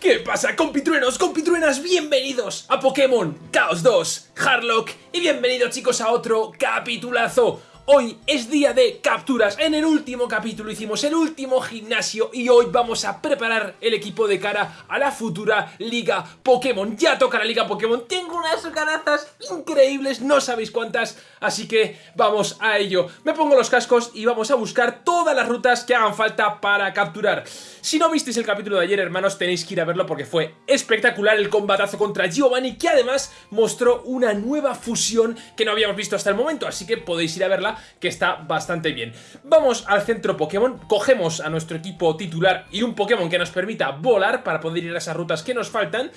¿Qué pasa compitruenos, compitruenas? Bienvenidos a Pokémon Chaos 2 Harlock y bienvenidos chicos a otro capitulazo Hoy es día de capturas, en el último capítulo hicimos el último gimnasio y hoy vamos a preparar el equipo de cara a la futura Liga Pokémon. Ya toca la Liga Pokémon, tengo unas ganazas increíbles, no sabéis cuántas, así que vamos a ello. Me pongo los cascos y vamos a buscar todas las rutas que hagan falta para capturar. Si no visteis el capítulo de ayer, hermanos, tenéis que ir a verlo porque fue espectacular el combatazo contra Giovanni, que además mostró una nueva fusión que no habíamos visto hasta el momento, así que podéis ir a verla que está bastante bien. Vamos al centro Pokémon, cogemos a nuestro equipo titular y un Pokémon que nos permita volar para poder ir a esas rutas que nos faltan.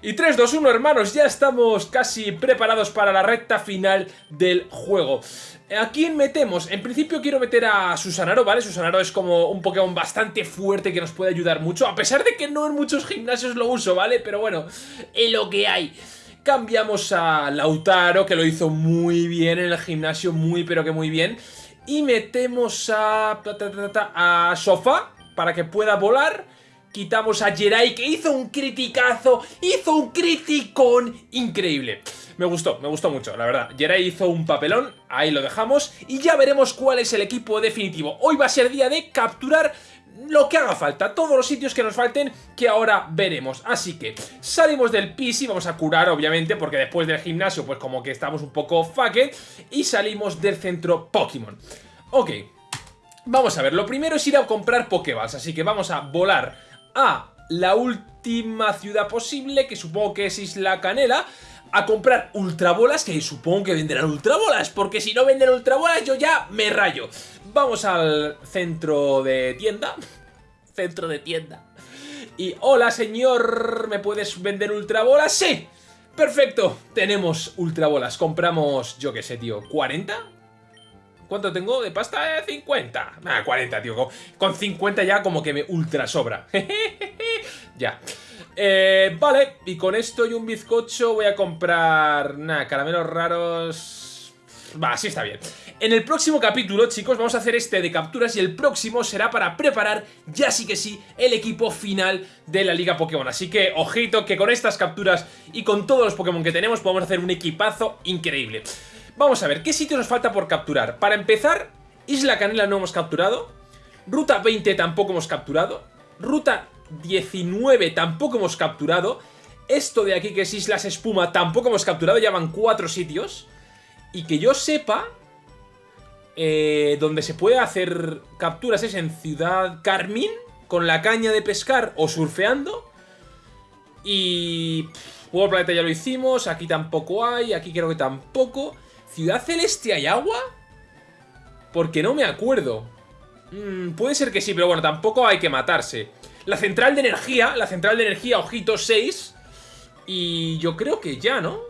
Y 3, 2, 1 hermanos, ya estamos casi preparados para la recta final del juego. ¿A quién metemos? En principio quiero meter a Susanaro, ¿vale? Susanaro es como un Pokémon bastante fuerte que nos puede ayudar mucho, a pesar de que no en muchos gimnasios lo uso, ¿vale? Pero bueno, es lo que hay. Cambiamos a Lautaro, que lo hizo muy bien en el gimnasio, muy pero que muy bien. Y metemos a, Sofa para que pueda volar. Quitamos a Jerai, que hizo un criticazo, hizo un criticón increíble. Me gustó, me gustó mucho, la verdad. Jerai hizo un papelón, ahí lo dejamos. Y ya veremos cuál es el equipo definitivo. Hoy va a ser día de capturar lo que haga falta, todos los sitios que nos falten que ahora veremos. Así que salimos del PC, vamos a curar obviamente porque después del gimnasio pues como que estamos un poco fucked y salimos del centro Pokémon. Ok, vamos a ver, lo primero es ir a comprar Pokéballs, así que vamos a volar a la última ciudad posible que supongo que es Isla Canela a comprar ultrabolas, que supongo que venderán ultrabolas, porque si no venden ultrabolas yo ya me rayo. Vamos al centro de tienda. Centro de tienda. Y, hola señor, ¿me puedes vender ultrabolas? ¡Sí! Perfecto, tenemos ultrabolas. Compramos, yo qué sé, tío, ¿40? ¿Cuánto tengo de pasta? 50. Ah, 40, tío. Con 50 ya como que me ultra sobra. ya. Eh, vale, y con esto y un bizcocho voy a comprar... Nada, caramelos raros... Va, así está bien. En el próximo capítulo, chicos, vamos a hacer este de capturas y el próximo será para preparar, ya sí que sí, el equipo final de la Liga Pokémon. Así que, ojito, que con estas capturas y con todos los Pokémon que tenemos podemos hacer un equipazo increíble. Vamos a ver, ¿qué sitio nos falta por capturar? Para empezar, Isla Canela no hemos capturado, Ruta 20 tampoco hemos capturado, Ruta 19 tampoco hemos capturado. Esto de aquí que es Islas Espuma tampoco hemos capturado, ya van cuatro sitios. Y que yo sepa, eh, donde se puede hacer capturas es en Ciudad Carmín, con la caña de pescar o surfeando. Y... World Planeta ya lo hicimos, aquí tampoco hay, aquí creo que tampoco. ¿Ciudad Celeste hay agua? Porque no me acuerdo. Mm, puede ser que sí, pero bueno, tampoco hay que matarse. La central de energía, la central de energía, ojito 6. Y yo creo que ya, ¿no?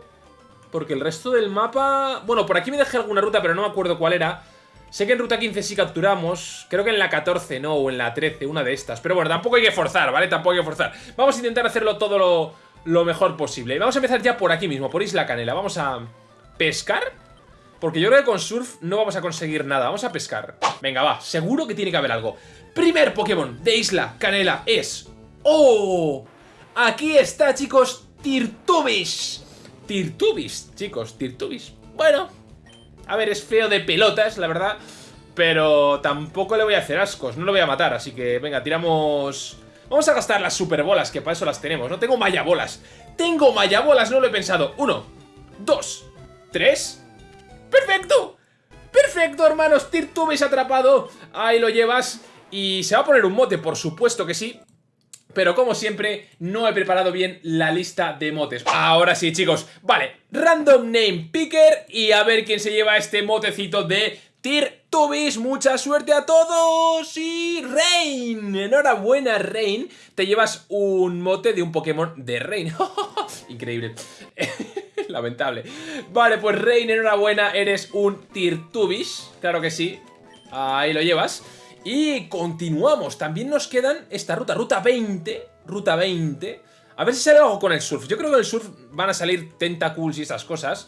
Porque el resto del mapa... Bueno, por aquí me dejé alguna ruta, pero no me acuerdo cuál era. Sé que en ruta 15 sí capturamos. Creo que en la 14 no, o en la 13, una de estas. Pero bueno, tampoco hay que forzar, ¿vale? Tampoco hay que forzar. Vamos a intentar hacerlo todo lo, lo mejor posible. Vamos a empezar ya por aquí mismo, por Isla Canela. Vamos a pescar. Porque yo creo que con Surf no vamos a conseguir nada. Vamos a pescar. Venga, va. Seguro que tiene que haber algo. Primer Pokémon de Isla Canela es... ¡Oh! Aquí está, chicos, Tirtubis. Tirtubis, chicos, Tirtubis. Bueno, a ver, es feo de pelotas, la verdad. Pero tampoco le voy a hacer ascos, no lo voy a matar, así que venga, tiramos... Vamos a gastar las superbolas, que para eso las tenemos, no tengo mayabolas. Tengo mayabolas, no lo he pensado. Uno, dos, tres... ¡Perfecto! ¡Perfecto, hermanos! Tirtubis atrapado. Ahí lo llevas. Y se va a poner un mote, por supuesto que sí. Pero como siempre, no he preparado bien la lista de motes. Ahora sí, chicos. Vale, Random Name Picker y a ver quién se lleva este motecito de Tirtubis. Mucha suerte a todos y Rain. Enhorabuena, Rain. Te llevas un mote de un Pokémon de Rain. Increíble. Lamentable. Vale, pues Rain, enhorabuena, eres un Tirtubis. Claro que sí. Ahí lo llevas. Y continuamos, también nos quedan esta ruta, ruta 20, ruta 20. A ver si sale algo con el surf. Yo creo que en el surf van a salir tentacles y esas cosas,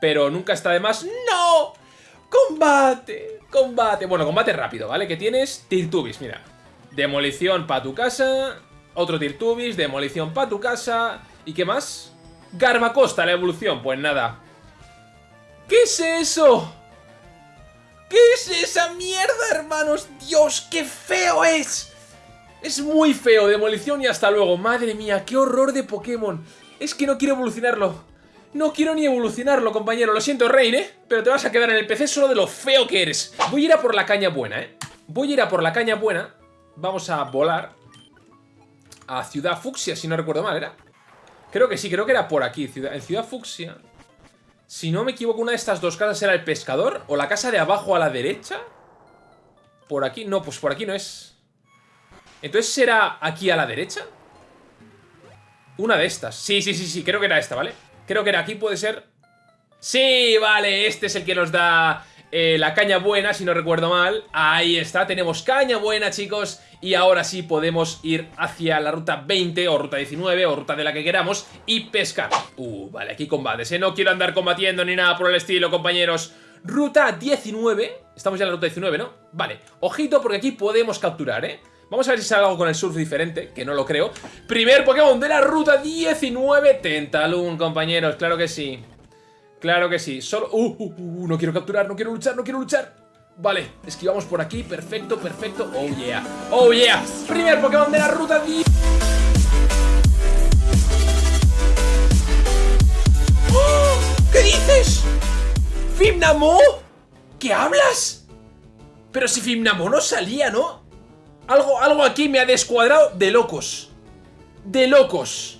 pero nunca está de más. ¡No! ¡Combate! ¡Combate! Bueno, combate rápido, ¿vale? Que tienes Tirtubis, mira. Demolición para tu casa. Otro Tirtubis, demolición para tu casa. ¿Y qué más? Garbacosta, la evolución. Pues nada. ¿Qué es eso? ¿Qué es esa mierda, hermanos? ¡Dios, qué feo es! Es muy feo, demolición y hasta luego. Madre mía, qué horror de Pokémon. Es que no quiero evolucionarlo. No quiero ni evolucionarlo, compañero. Lo siento, Rain, ¿eh? Pero te vas a quedar en el PC solo de lo feo que eres. Voy a ir a por la caña buena, ¿eh? Voy a ir a por la caña buena. Vamos a volar a Ciudad Fucsia, si no recuerdo mal, ¿era? Creo que sí, creo que era por aquí. En Ciudad Fucsia... Si no me equivoco, una de estas dos casas era el pescador. O la casa de abajo a la derecha. Por aquí, no, pues por aquí no es. Entonces será aquí a la derecha. Una de estas. Sí, sí, sí, sí, creo que era esta, ¿vale? Creo que era aquí, puede ser... Sí, vale, este es el que nos da eh, la caña buena, si no recuerdo mal. Ahí está, tenemos caña buena, chicos. Y ahora sí podemos ir hacia la ruta 20 o ruta 19 o ruta de la que queramos y pescar. Uh, vale, aquí combates, ¿eh? No quiero andar combatiendo ni nada por el estilo, compañeros. Ruta 19. Estamos ya en la ruta 19, ¿no? Vale, ojito porque aquí podemos capturar, ¿eh? Vamos a ver si sale algo con el surf diferente, que no lo creo. Primer Pokémon de la ruta 19, Tentalun, compañeros, claro que sí. Claro que sí, solo... Uh, uh, uh, no quiero capturar, no quiero luchar, no quiero luchar. Vale, esquivamos por aquí, perfecto, perfecto Oh yeah, oh yeah Primer Pokémon de la ruta 10 ¡Oh! ¿Qué dices? ¿Fimnamo? ¿Qué hablas? Pero si Fimnamo no salía, ¿no? Algo, algo aquí me ha descuadrado de locos De locos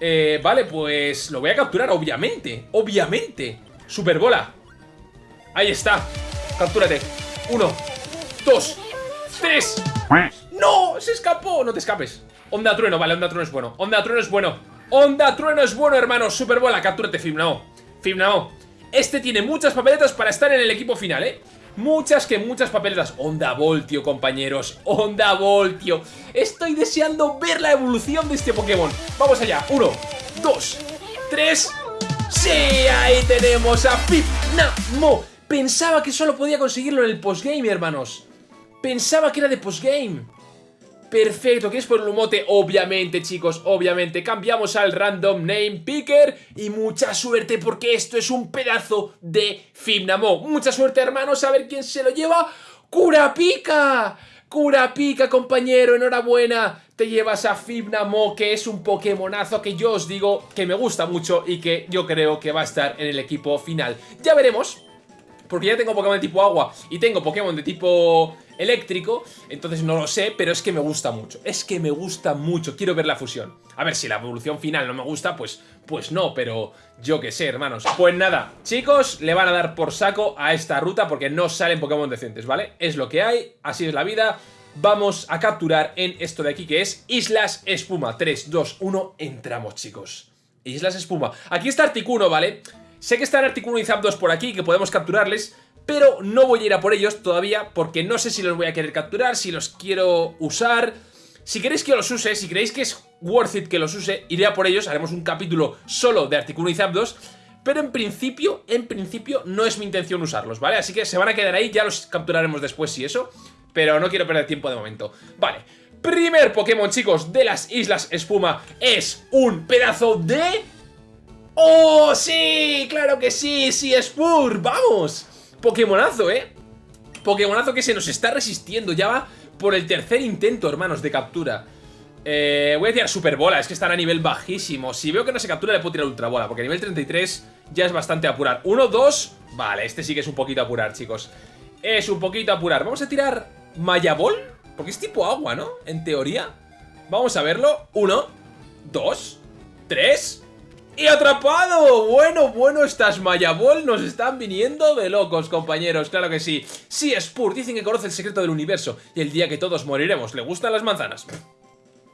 eh, vale, pues lo voy a capturar, obviamente Obviamente Superbola Ahí está. Captúrate. Uno, dos, tres. ¡No! ¡Se escapó! No te escapes. Onda trueno, vale, onda trueno es bueno. Onda trueno es bueno. Onda trueno es bueno, hermano. Superbola, captúrate, Fimnao. Fimnao. Este tiene muchas papeletas para estar en el equipo final, ¿eh? Muchas que muchas papeletas. Onda Voltio, compañeros. Onda Voltio. Estoy deseando ver la evolución de este Pokémon. Vamos allá. Uno, dos, tres. ¡Sí! Ahí tenemos a Fimnamo. Pensaba que solo podía conseguirlo en el postgame, hermanos. Pensaba que era de postgame. Perfecto, ¿qué es por el mote? Obviamente, chicos, obviamente. Cambiamos al random name picker y mucha suerte porque esto es un pedazo de Fimnamo. Mucha suerte, hermanos, a ver quién se lo lleva. ¡Curapica! ¡Curapica, compañero! ¡Enhorabuena! Te llevas a Fibnamo, que es un Pokémonazo que yo os digo que me gusta mucho y que yo creo que va a estar en el equipo final. Ya veremos porque ya tengo Pokémon de tipo agua y tengo Pokémon de tipo eléctrico, entonces no lo sé, pero es que me gusta mucho. Es que me gusta mucho, quiero ver la fusión. A ver, si la evolución final no me gusta, pues, pues no, pero yo qué sé, hermanos. Pues nada, chicos, le van a dar por saco a esta ruta porque no salen Pokémon decentes, ¿vale? Es lo que hay, así es la vida. Vamos a capturar en esto de aquí que es Islas Espuma. 3, 2, 1, entramos, chicos. Islas Espuma. Aquí está Articuno, ¿vale? Sé que están Articuno y Zapdos por aquí, que podemos capturarles, pero no voy a ir a por ellos todavía porque no sé si los voy a querer capturar, si los quiero usar... Si queréis que los use, si creéis que es worth it que los use, iré a por ellos, haremos un capítulo solo de Articuno y Zapdos, pero en principio, en principio no es mi intención usarlos, ¿vale? Así que se van a quedar ahí, ya los capturaremos después si eso, pero no quiero perder tiempo de momento. Vale, primer Pokémon, chicos, de las Islas Espuma es un pedazo de ¡Oh, sí! ¡Claro que sí! ¡Sí, Spur! ¡Vamos! Pokémonazo, ¿eh? Pokémonazo que se nos está resistiendo. Ya va por el tercer intento, hermanos, de captura. Eh, voy a tirar Superbola, es que están a nivel bajísimo. Si veo que no se captura, le puedo tirar Ultrabola, porque a nivel 33 ya es bastante apurar. Uno, dos... Vale, este sí que es un poquito apurar, chicos. Es un poquito apurar. Vamos a tirar Mayabol, porque es tipo agua, ¿no? En teoría. Vamos a verlo. Uno, dos, tres... ¡Y atrapado! Bueno, bueno, estas Mayabol nos están viniendo de locos, compañeros, claro que sí. Sí, Spur, dicen que conoce el secreto del universo y el día que todos moriremos. ¿Le gustan las manzanas?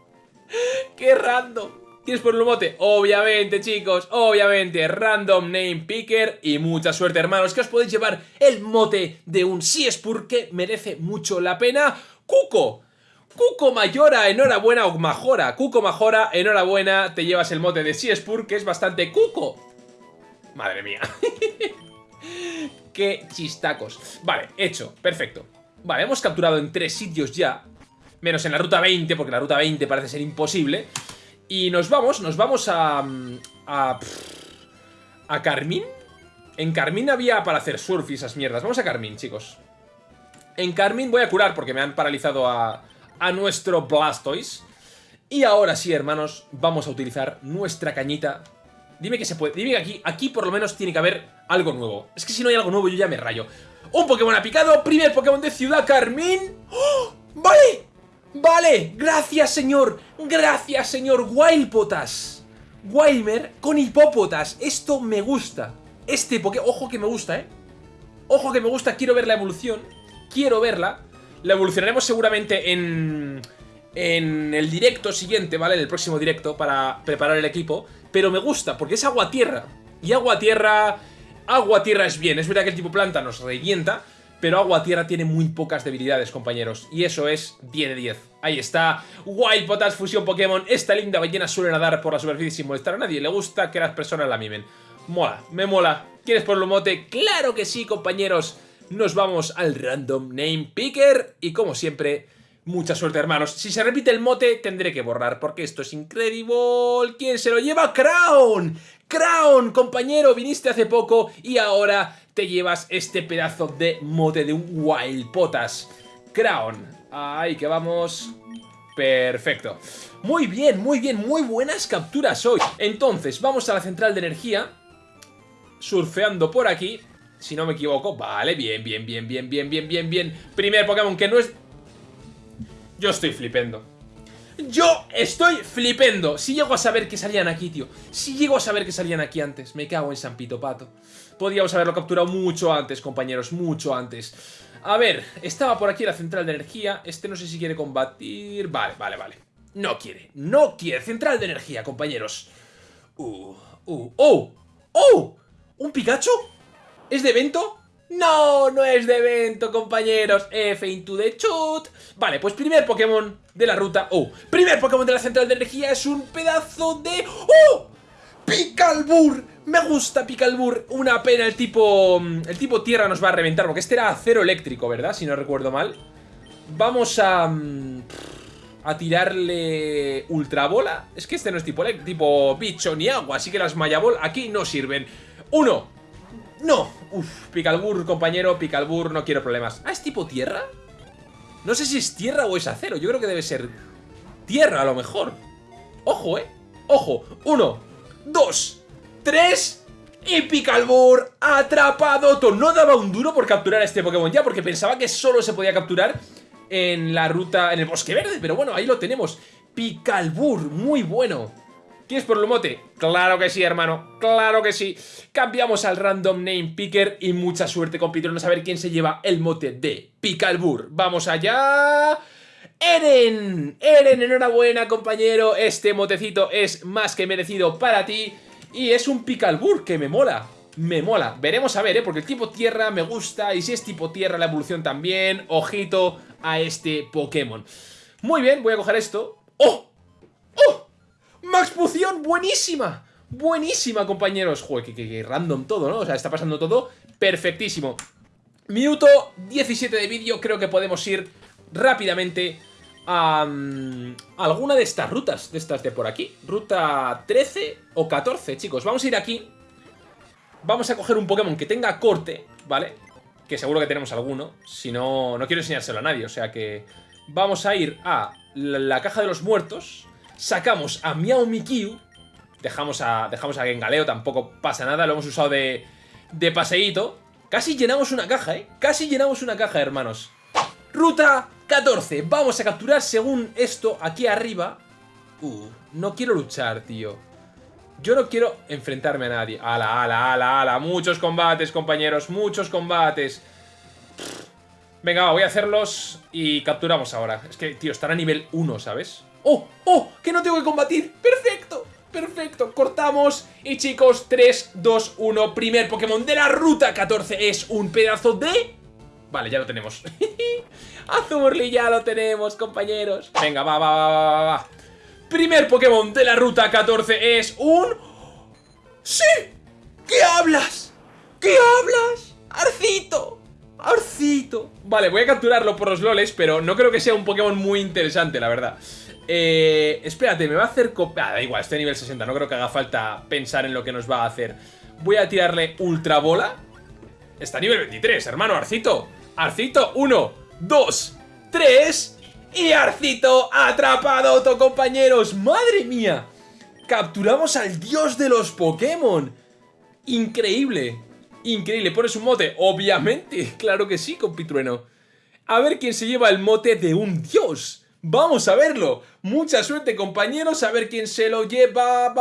¡Qué random! ¿Quieres por un mote? Obviamente, chicos, obviamente, random name picker y mucha suerte, hermanos, que os podéis llevar el mote de un Spur que merece mucho la pena. ¡Cuco! Cuco Mayora, enhorabuena, o Majora. Cuco Majora, enhorabuena, te llevas el mote de Siespur, que es bastante cuco. Madre mía. Qué chistacos. Vale, hecho, perfecto. Vale, hemos capturado en tres sitios ya. Menos en la ruta 20, porque la ruta 20 parece ser imposible. Y nos vamos, nos vamos a... A... A Carmín. En Carmín había para hacer surf y esas mierdas. Vamos a Carmín, chicos. En Carmín voy a curar porque me han paralizado a, a nuestro Blastoise. Y ahora sí, hermanos, vamos a utilizar nuestra cañita. Dime que se puede. Dime que aquí, aquí por lo menos tiene que haber algo nuevo. Es que si no hay algo nuevo yo ya me rayo. Un Pokémon ha picado. Primer Pokémon de Ciudad Carmín. ¡Oh! ¡Vale! Vale, gracias señor, gracias señor Wildpotas Wilmer con hipópotas, esto me gusta Este Pokémon, ojo que me gusta, eh Ojo que me gusta, quiero ver la evolución Quiero verla La evolucionaremos seguramente en... En el directo siguiente, ¿vale? En el próximo directo para preparar el equipo Pero me gusta, porque es agua-tierra Y agua-tierra... Agua-tierra es bien, es verdad que el tipo planta nos revienta pero Agua Tierra tiene muy pocas debilidades, compañeros. Y eso es 10 de 10. Ahí está. Wild Potas Fusión Pokémon. Esta linda ballena suele nadar por la superficie sin molestar a nadie. Le gusta que las personas la mimen. Mola, me mola. ¿Quieres por lo mote? ¡Claro que sí, compañeros! Nos vamos al Random Name Picker. Y como siempre, mucha suerte, hermanos. Si se repite el mote, tendré que borrar, porque esto es increíble. ¿Quién se lo lleva? ¡Crown! ¡Crown, compañero! Viniste hace poco y ahora te llevas este pedazo de mote de un Wild Potas. Crown. Ahí que vamos. Perfecto. Muy bien, muy bien, muy buenas capturas hoy. Entonces, vamos a la central de energía. Surfeando por aquí. Si no me equivoco. Vale, bien, bien, bien, bien, bien, bien, bien, bien. Primer Pokémon que no es... Yo estoy flipendo. Yo estoy flipendo. Si llego a saber que salían aquí, tío. Si llego a saber que salían aquí antes. Me cago en San Pito Pato. Podríamos haberlo capturado mucho antes, compañeros. Mucho antes. A ver, estaba por aquí la central de energía. Este no sé si quiere combatir. Vale, vale, vale. No quiere. No quiere. Central de energía, compañeros. Uh, uh, oh. ¡Oh! ¿Un Pikachu? ¿Es de evento? No, no es de evento, compañeros. F into the shoot. Vale, pues primer Pokémon de la ruta. Oh, primer Pokémon de la central de energía es un pedazo de... ¡Oh! ¡Picalbur! Me gusta Picalbur. Una pena el tipo... Mm, el tipo tierra nos va a reventar, porque este era acero eléctrico, ¿verdad? Si no recuerdo mal. Vamos a... Mm, a tirarle ultra bola. Es que este no es tipo, tipo bicho ni agua, así que las Mayabol aquí no sirven. Uno, ¡No! Uf, Picalbur, compañero, Picalbur, no quiero problemas. ¿Ah, es tipo tierra? No sé si es tierra o es acero. Yo creo que debe ser tierra, a lo mejor. Ojo, ¿eh? Ojo. Uno, dos, tres... Y Picalbur atrapado. No daba un duro por capturar a este Pokémon ya, porque pensaba que solo se podía capturar en la ruta, en el Bosque Verde. Pero bueno, ahí lo tenemos. Picalbur, muy bueno. ¿Quieres por el mote? Claro que sí, hermano, claro que sí. Cambiamos al Random Name Picker y mucha suerte, compitieron a ver quién se lleva el mote de Picalbur. ¡Vamos allá! ¡Eren! ¡Eren, enhorabuena, compañero! Este motecito es más que merecido para ti. Y es un Picalbur que me mola. Me mola. Veremos a ver, ¿eh? Porque el tipo tierra me gusta. Y si es tipo tierra, la evolución también. Ojito a este Pokémon. Muy bien, voy a coger esto. ¡Oh! ¡Oh! ¡Max Poción! ¡Buenísima! Buenísima, compañeros. Joder, que, random todo, ¿no? O sea, está pasando todo perfectísimo. Minuto 17 de vídeo. Creo que podemos ir rápidamente a, mm, alguna de estas rutas. De estas de por aquí. Ruta 13 o 14, chicos. Vamos a ir aquí. Vamos a coger un Pokémon que tenga corte, ¿vale? Que seguro que tenemos alguno. Si no, no quiero enseñárselo a nadie. O sea que vamos a ir a la caja de los muertos sacamos a Miao Mikyu, dejamos a, dejamos a Gengaleo, tampoco pasa nada, lo hemos usado de, de paseíto. Casi llenamos una caja, ¿eh? Casi llenamos una caja, hermanos. Ruta 14. Vamos a capturar, según esto, aquí arriba. Uh, no quiero luchar, tío. Yo no quiero enfrentarme a nadie. Ala, ala, ala, ala. Muchos combates, compañeros. Muchos combates. Venga, voy a hacerlos y capturamos ahora. Es que, tío, están a nivel 1, ¿sabes? ¡Oh! ¡Oh! ¡Que no tengo que combatir! ¡Perfecto! Perfecto, cortamos y chicos, 3, 2, 1 Primer Pokémon de la Ruta 14 es un pedazo de... Vale, ya lo tenemos Azurli ya lo tenemos, compañeros Venga, va, va, va, va, va Primer Pokémon de la Ruta 14 es un... ¡Sí! ¿Qué hablas? ¿Qué hablas? ¡Arcito! Arcito. Vale, voy a capturarlo por los loles, pero no creo que sea un Pokémon muy interesante, la verdad. Eh, espérate, me va a hacer... Ah, da igual, estoy a nivel 60, no creo que haga falta pensar en lo que nos va a hacer. Voy a tirarle Ultra Bola. Está a nivel 23, hermano, Arcito. Arcito, 1, 2, 3... Y Arcito atrapado, compañeros. ¡Madre mía! Capturamos al dios de los Pokémon. Increíble. Increíble, pones un mote, obviamente, claro que sí, compitrueno. A ver quién se lleva el mote de un dios. Vamos a verlo. Mucha suerte, compañeros. A ver quién se lo lleva.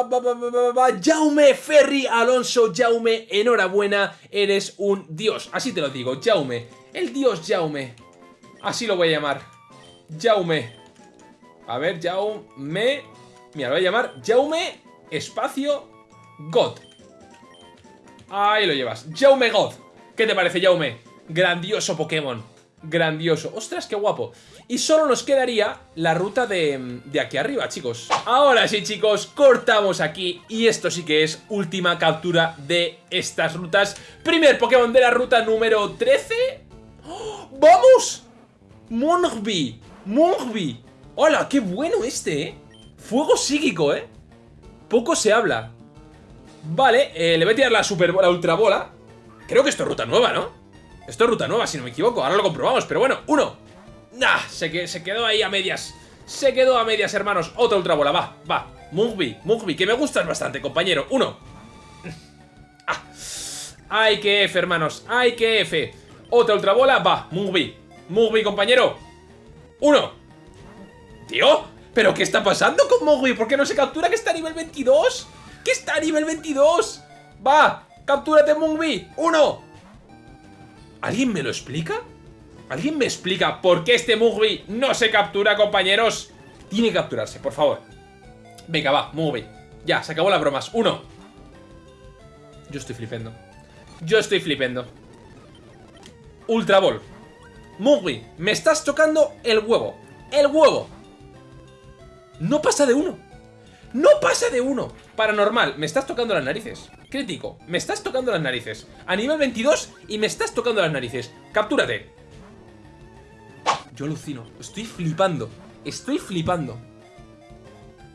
Jaume Ferry Alonso. Jaume, enhorabuena. Eres un dios. Así te lo digo, Jaume. El dios Jaume. Así lo voy a llamar. Jaume. A ver, Jaume. Mira, lo voy a llamar Jaume Espacio God. Ahí lo llevas. Jaume God. ¿Qué te parece, Jaume? Grandioso Pokémon. Grandioso. ¡Ostras, qué guapo! Y solo nos quedaría la ruta de, de, aquí arriba, chicos. Ahora sí, chicos, cortamos aquí. Y esto sí que es última captura de estas rutas. Primer Pokémon de la ruta número 13. ¡Oh! ¡Vamos! Mongbi. Mongbi. ¡Hola! ¡Qué bueno este, eh! Fuego psíquico, eh. Poco se habla. Vale, eh, le voy a tirar la super bola, ultra bola. Creo que esto es ruta nueva, ¿no? Esto es ruta nueva, si no me equivoco. Ahora lo comprobamos, pero bueno, uno. Nah, se, se quedó ahí a medias. Se quedó a medias, hermanos. Otra ultra bola, va, va. Mugby, Mugby, que me gustas bastante, compañero. Uno. Ah. Ay, que F, hermanos. Ay, que F. Otra ultra bola, va. Mugby. Mugby, compañero. Uno. Tío, ¿pero qué está pasando con Mugby? ¿Por qué no se captura que está a nivel 22? ¡Que está a nivel 22! ¡Va! ¡Captúrate, Mungbi! ¡Uno! ¿Alguien me lo explica? ¿Alguien me explica por qué este Mugby no se captura, compañeros? Tiene que capturarse, por favor. Venga, va, Mugby. Ya, se acabó las bromas. Uno. Yo estoy flipendo. Yo estoy flipendo. Ultra Ball. Mugby, me estás tocando el huevo. El huevo. No pasa de uno. ¡No pasa de uno! Paranormal, me estás tocando las narices. Crítico, me estás tocando las narices. A nivel 22 y me estás tocando las narices. ¡Captúrate! Yo alucino. Estoy flipando. Estoy flipando.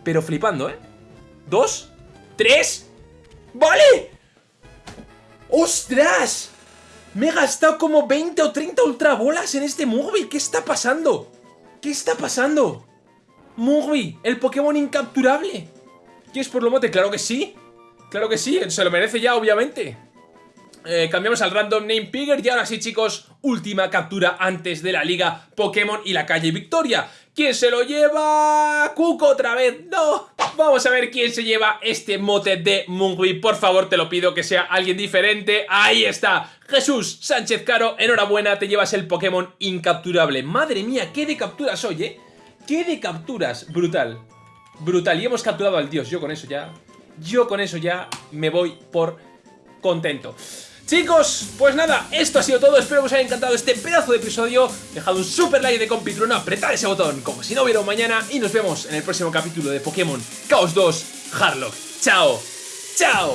Pero flipando, ¿eh? ¿Dos? ¿Tres? ¡Vale! ¡Ostras! Me he gastado como 20 o 30 ultrabolas en este móvil. ¿Qué está pasando? ¿Qué está pasando? Mugby, el Pokémon incapturable. ¿Quieres por lo mote? Claro que sí. Claro que sí, se lo merece ya, obviamente. Eh, cambiamos al Random Name Pigger y ahora sí, chicos, última captura antes de la Liga Pokémon y la calle Victoria. ¿Quién se lo lleva? ¡Cuco otra vez! ¡No! Vamos a ver quién se lleva este mote de Mungui. Por favor, te lo pido que sea alguien diferente. ¡Ahí está! Jesús Sánchez Caro, enhorabuena, te llevas el Pokémon incapturable. Madre mía, qué de capturas hoy, ¿eh? ¿Qué de capturas? Brutal. Brutal. Y hemos capturado al dios. Yo con eso ya... Yo con eso ya me voy por contento. Chicos, pues nada, esto ha sido todo, espero que os haya encantado este pedazo de episodio. Dejad un super like de compitruno, apretad ese botón como si no hubiera mañana Y nos vemos en el próximo capítulo de Pokémon Chaos 2 Harlock. Chao, chao